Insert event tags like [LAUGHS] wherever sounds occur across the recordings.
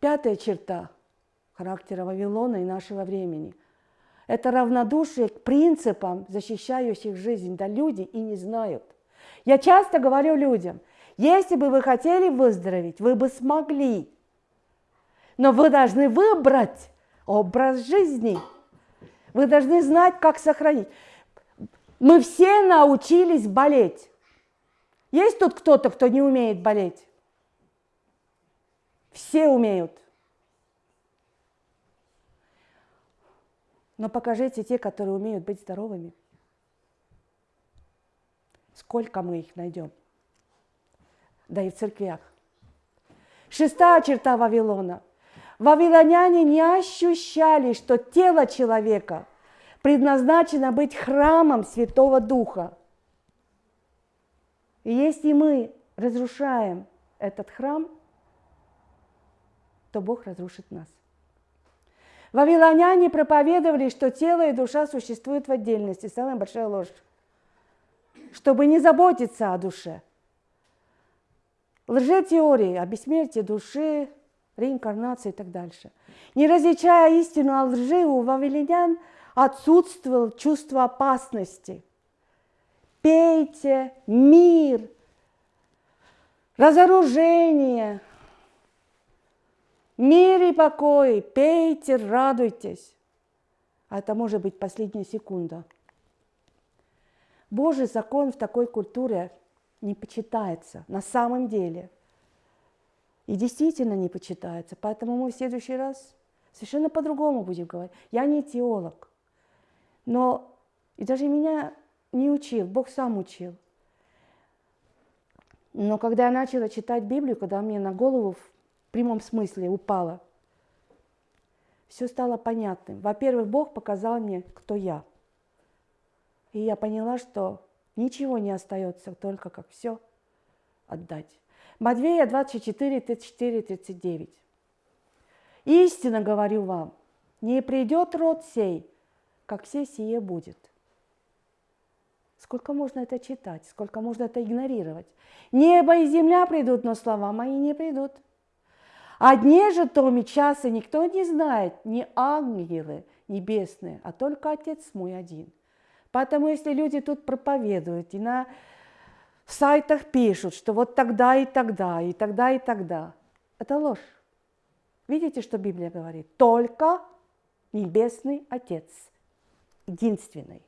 Пятая черта характера Вавилона и нашего времени – это равнодушие к принципам, защищающих жизнь. Да люди и не знают. Я часто говорю людям, если бы вы хотели выздороветь, вы бы смогли. Но вы должны выбрать образ жизни. Вы должны знать, как сохранить. Мы все научились болеть. Есть тут кто-то, кто не умеет болеть? Все умеют. Но покажите те, которые умеют быть здоровыми. Сколько мы их найдем? Да и в церквях. Шестая черта Вавилона. Вавилоняне не ощущали, что тело человека предназначено быть храмом Святого Духа. И если мы разрушаем этот храм, то Бог разрушит нас. Вавилоняне проповедовали, что тело и душа существуют в отдельности. Самая большая ложь. Чтобы не заботиться о душе. Лжетеории о бессмертии души, реинкарнации и так дальше. Не различая истину о лжи, у вавилонян отсутствовало чувство опасности. Пейте мир, разоружение – Мир и покой, пейте, радуйтесь. А это может быть последняя секунда. Божий закон в такой культуре не почитается на самом деле. И действительно не почитается. Поэтому мы в следующий раз совершенно по-другому будем говорить. Я не теолог. Но и даже меня не учил, Бог сам учил. Но когда я начала читать Библию, когда мне на голову прямом смысле упала. Все стало понятным. Во-первых, Бог показал мне, кто я. И я поняла, что ничего не остается, только как все отдать. Матвея 24, 34, 39. Истинно говорю вам, не придет род сей, как все сие будет. Сколько можно это читать, сколько можно это игнорировать? Небо и земля придут, но слова мои не придут. О дне же том и часа никто не знает, ни ангелы небесные, а только Отец мой один. Поэтому если люди тут проповедуют и на сайтах пишут, что вот тогда и тогда, и тогда и тогда, это ложь. Видите, что Библия говорит? Только Небесный Отец, единственный.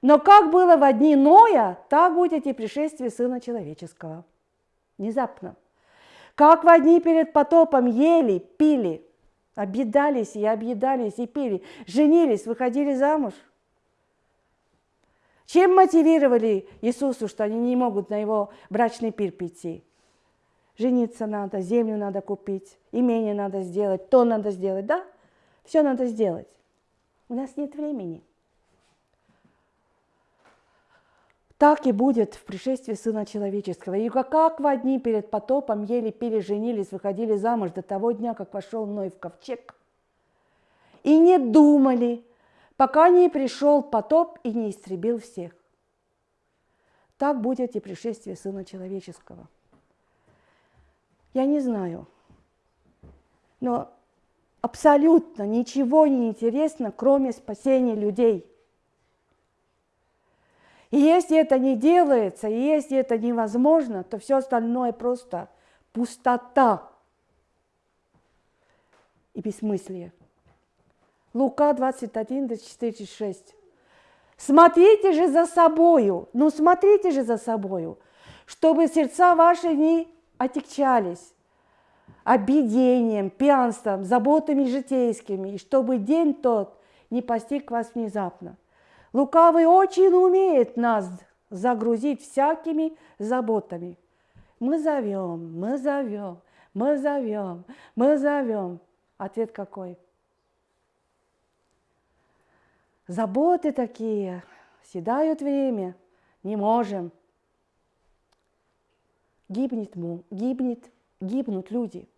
Но как было в дни Ноя, так будет и пришествие Сына Человеческого. Внезапно. Как в одни перед потопом ели, пили, объедались и объедались и пили, женились, выходили замуж. Чем мотивировали Иисусу, что они не могут на его брачный пир прийти? Жениться надо, землю надо купить, имение надо сделать, то надо сделать, да? Все надо сделать. У нас нет времени. Так и будет в пришествии Сына Человеческого. И как в одни перед потопом ели, пили, женились, выходили замуж до того дня, как вошел Ной в ковчег. И не думали, пока не пришел потоп и не истребил всех. Так будет и пришествие Сына Человеческого. Я не знаю, но абсолютно ничего не интересно, кроме спасения людей – и если это не делается, и если это невозможно, то все остальное просто пустота и бессмыслие. Лука 21, 24, 6. Смотрите же за собою, ну смотрите же за собою, чтобы сердца ваши не отягчались обидением, пьянством, заботами житейскими, и чтобы день тот не постиг вас внезапно. Лукавый очень умеет нас загрузить всякими заботами. Мы зовем, мы зовем, мы зовем, мы зовем. Ответ какой? Заботы такие, седают время, не можем. Гибнет, гибнет, гибнут люди.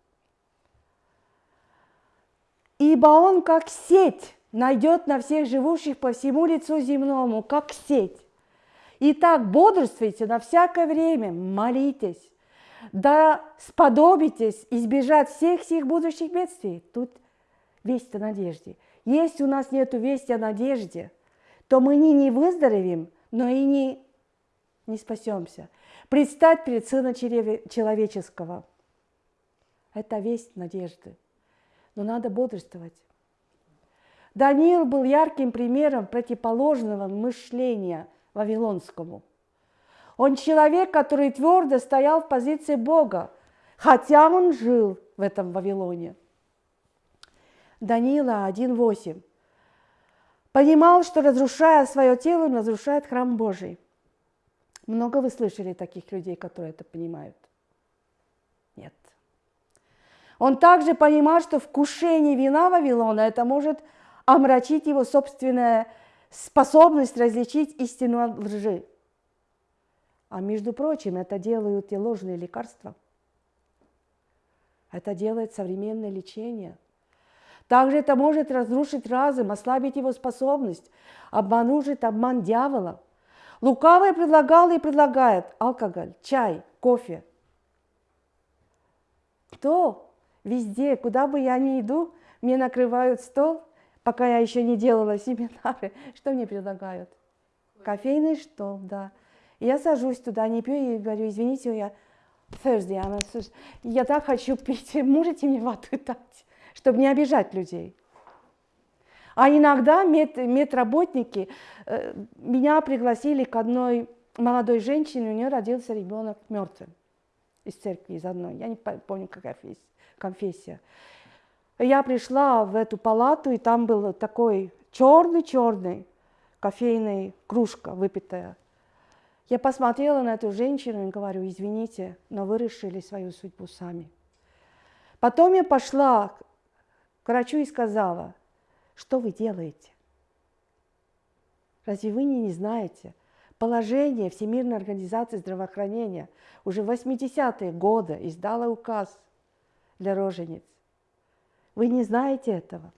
Ибо он как сеть найдет на всех живущих по всему лицу земному, как сеть. Итак, бодрствуйте на всякое время, молитесь, да сподобитесь избежать всех всех будущих бедствий. Тут весть о надежде. Если у нас нет вести о надежде, то мы не, не выздоровеем, но и не, не спасемся. Предстать перед Сына Человеческого – это весть надежды. Но надо бодрствовать. Даниил был ярким примером противоположного мышления вавилонскому. Он человек, который твердо стоял в позиции Бога, хотя он жил в этом Вавилоне. Даниила 1.8 понимал, что разрушая свое тело, он разрушает храм Божий. Много вы слышали таких людей, которые это понимают? Нет. Он также понимал, что вкушение вина Вавилона это может омрачить его собственная способность различить истину от лжи. А между прочим, это делают и ложные лекарства. Это делает современное лечение. Также это может разрушить разум, ослабить его способность, обманужить обман дьявола. Лукавый предлагал и предлагает алкоголь, чай, кофе. Кто везде, куда бы я ни иду, мне накрывают стол – пока я еще не делала [LAUGHS] семинары, что мне предлагают? Кофейный стол, да. Я сажусь туда, не пью и говорю, извините, я Thursday, она, я так хочу пить, [LAUGHS] можете мне воду дать, чтобы не обижать людей. А иногда мед, медработники э, меня пригласили к одной молодой женщине, у нее родился ребенок мертвым из церкви, из одной, я не помню, какая конфессия. Я пришла в эту палату, и там был такой черный-черный кофейный кружка выпитая. Я посмотрела на эту женщину и говорю, извините, но вы решили свою судьбу сами. Потом я пошла к врачу и сказала, что вы делаете? Разве вы не, не знаете? Положение Всемирной организации здравоохранения уже в 80-е годы издала указ для рожениц. Вы не знаете этого.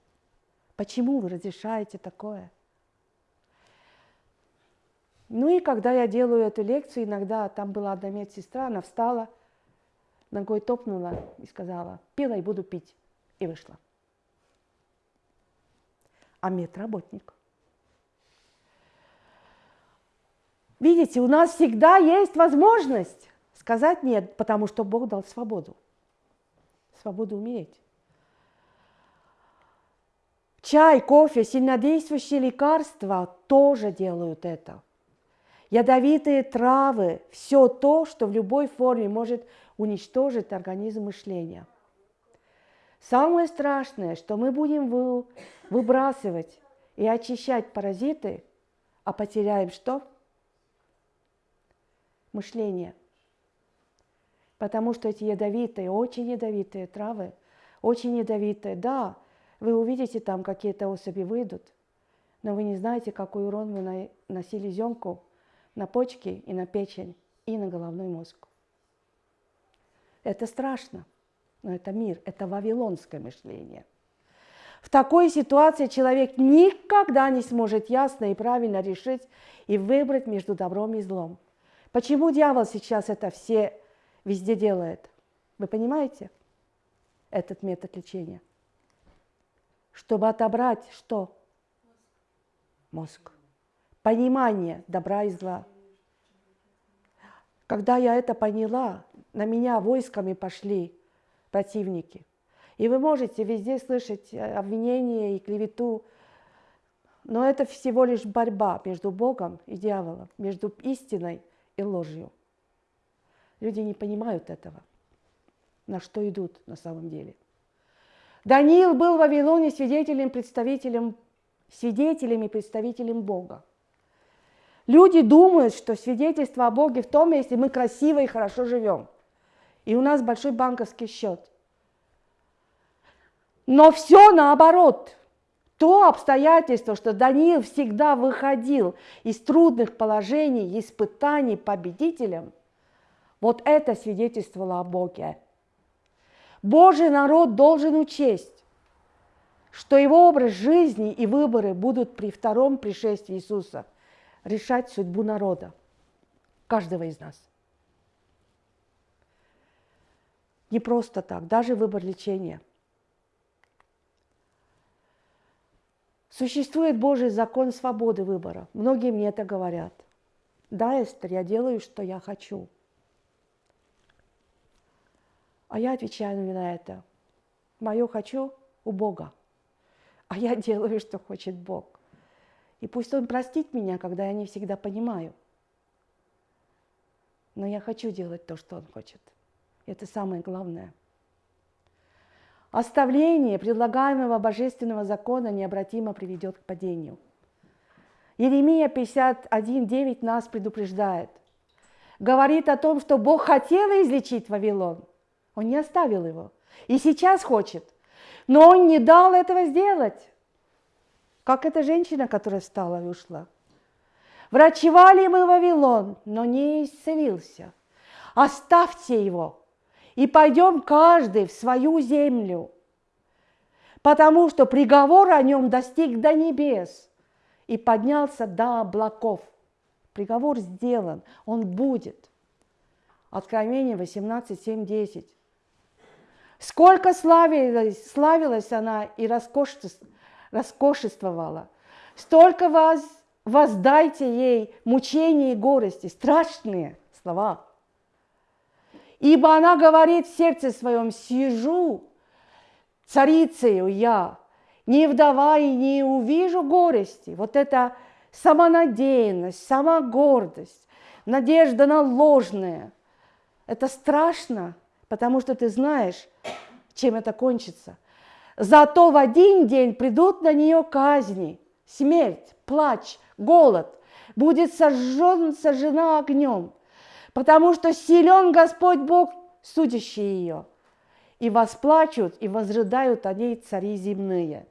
Почему вы разрешаете такое? Ну и когда я делаю эту лекцию, иногда там была одна медсестра, она встала, ногой топнула и сказала, пила и буду пить. И вышла. А медработник. Видите, у нас всегда есть возможность сказать нет, потому что Бог дал свободу. Свободу умереть. Чай, кофе, сильнодействующие лекарства тоже делают это. Ядовитые травы, все то, что в любой форме может уничтожить организм мышления. Самое страшное, что мы будем выбрасывать и очищать паразиты, а потеряем что? Мышление. Потому что эти ядовитые, очень ядовитые травы, очень ядовитые, да, вы увидите там какие-то особи выйдут, но вы не знаете, какой урон вы носили земку на почки и на печень и на головной мозг. Это страшно, но это мир, это вавилонское мышление. В такой ситуации человек никогда не сможет ясно и правильно решить и выбрать между добром и злом. Почему дьявол сейчас это все везде делает? Вы понимаете этот метод лечения? Чтобы отобрать что? Мозг. Понимание добра и зла. Когда я это поняла, на меня войсками пошли противники. И вы можете везде слышать обвинения и клевету, но это всего лишь борьба между Богом и дьяволом, между истиной и ложью. Люди не понимают этого, на что идут на самом деле. Даниил был в Вавилоне свидетелем, представителем, свидетелем и представителем Бога. Люди думают, что свидетельство о Боге в том, если мы красиво и хорошо живем. И у нас большой банковский счет. Но все наоборот. То обстоятельство, что Даниил всегда выходил из трудных положений, испытаний победителем, вот это свидетельствовало о Боге. Божий народ должен учесть, что его образ жизни и выборы будут при втором пришествии Иисуса решать судьбу народа, каждого из нас. Не просто так, даже выбор лечения. Существует Божий закон свободы выбора. Многие мне это говорят. Да, Эстер, я делаю, что я хочу. А я отвечаю на это. Мое хочу у Бога. А я [LAUGHS] делаю, что хочет Бог. И пусть Он простит меня, когда я не всегда понимаю. Но я хочу делать то, что Он хочет. Это самое главное. Оставление предлагаемого божественного закона необратимо приведет к падению. Еремия 51.9 нас предупреждает. Говорит о том, что Бог хотел излечить Вавилон. Он не оставил его. И сейчас хочет. Но он не дал этого сделать. Как эта женщина, которая встала и ушла. Врачевали мы Вавилон, но не исцелился. Оставьте его и пойдем каждый в свою землю, потому что приговор о нем достиг до небес и поднялся до облаков. Приговор сделан, он будет. Откровение 18, 7, 10. Сколько славилась, славилась она и роскошествовала, столько вас, воздайте ей мучения и горести, страшные слова. Ибо она говорит в сердце своем, сижу царицею я, не вдова и не увижу горести. Вот это самонадеянность, самогордость, надежда на ложное. Это страшно, потому что ты знаешь, чем это кончится. Зато в один день придут на нее казни, смерть, плач, голод, будет сожжен, сожжена огнем, потому что силен Господь Бог, судящий ее. И восплачут, и возрыдают о ней цари земные,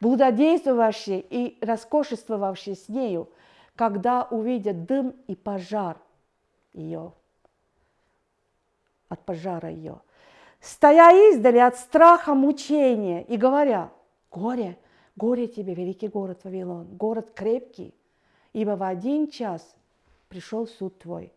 блудодействовавшие и роскошествовавшие с нею, когда увидят дым и пожар ее от пожара ее, стоя издали от страха мучения и говоря, горе, горе тебе, великий город Вавилон, город крепкий, ибо в один час пришел суд твой.